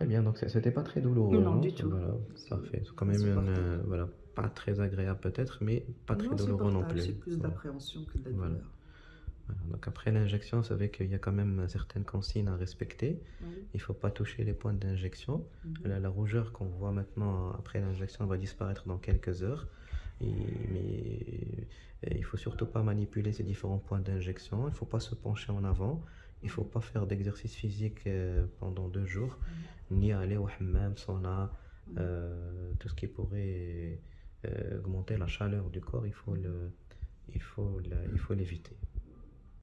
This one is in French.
Très bien, donc c'était pas très douloureux. Non, hein, du tout. Voilà, parfait. C'est quand même une, euh, voilà, pas très agréable peut-être, mais pas très douloureux non plus. C'est plus Voilà. d'appréhension que de la Voilà. douleur. Voilà. Donc après l'injection, vous savez qu'il y a quand même certaines consignes à respecter. Oui. Il ne faut pas toucher les points d'injection. Mhm. La, la rougeur qu'on voit maintenant après l'injection va disparaître dans quelques heures. Et- mais et il faut surtout pas manipuler ces différents points d'injection. Il ne faut pas se pencher en avant. Il ne faut pas faire d'exercice physique euh, pendant deux jours, ni aller au hammam, sauna, euh, tout ce qui pourrait euh, augmenter la chaleur du corps. Il faut le, il faut le- il faut l'éviter.